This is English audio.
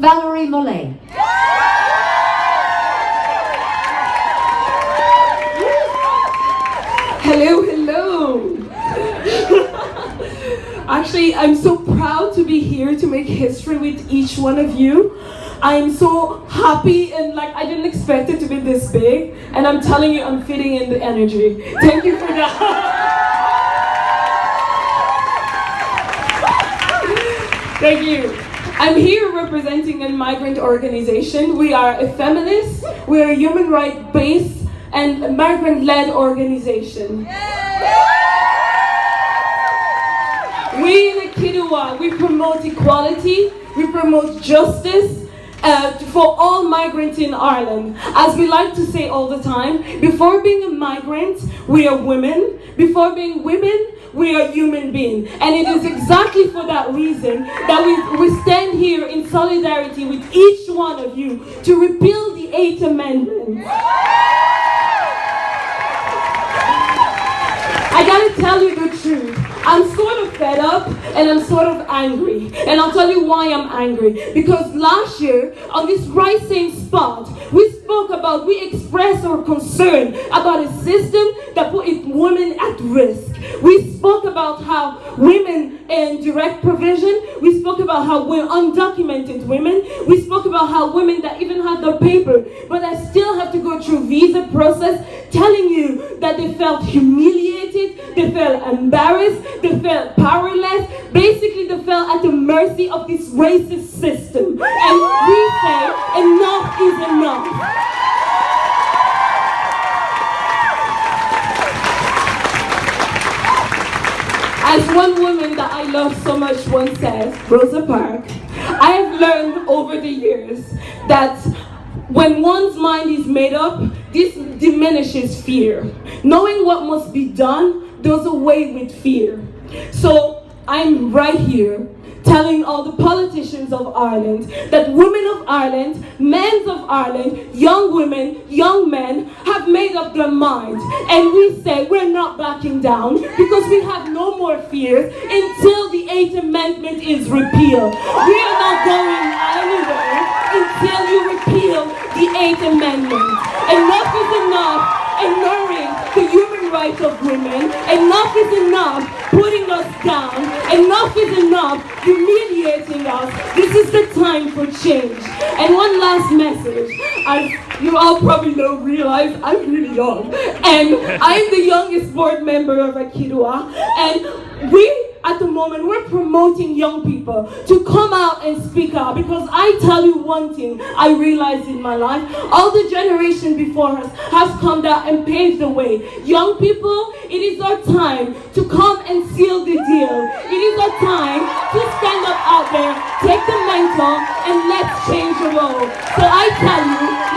Valerie Mollet. Hello, hello. Actually, I'm so proud to be here to make history with each one of you. I'm so happy and like I didn't expect it to be this big. And I'm telling you, I'm fitting in the energy. Thank you for that. Thank you. I'm here representing a migrant organization. We are a feminist, we're a human rights based and migrant-led organization. We in AkiDwA, we promote equality, we promote justice, uh, for all migrants in Ireland. As we like to say all the time, before being a migrant, we are women. Before being women, we are human beings. And it is exactly for that reason that we, we stand here in solidarity with each one of you to repeal the Eighth Amendment. I gotta tell you the truth. I'm sort of fed up and I'm sort of angry. And I'll tell you why I'm angry. Because last year, on this right same spot, we spoke about, we expressed our concern about a system that put women at risk. We spoke about how women in direct provision, we spoke about how we're undocumented women, we spoke about how women that even have the paper, but that still have to go through visa process, telling you that they felt humiliated, they felt embarrassed, they felt powerless, basically they felt at the mercy of this racist system. And we say enough is enough. As one woman that I love so much once says, Rosa Parks, I have learned over the years that when one's mind is made up, this diminishes fear. Knowing what must be done does away with fear. So I'm right here telling all the politicians of Ireland that women of Ireland, men of Ireland, young women, young men have made up their minds. And we say we're not backing down because we have no more fears until the Eighth Amendment is repealed. We are not going anywhere until you repeal the Eighth Amendment. Enough is enough ignoring the human rights of women. Enough is enough putting us down. Enough is enough humiliating us. This is the time for change. And one last message. As you all probably don't realize, I'm really young. And I'm the youngest board member of AkiDwA. And we at the moment, we're promoting young people to come out and speak out because I tell you one thing I realized in my life, all the generation before us has come down and paved the way. Young people, it is our time to come and seal the deal. It is our time to stand up out there, take the mantle, and let's change the world. So I tell you,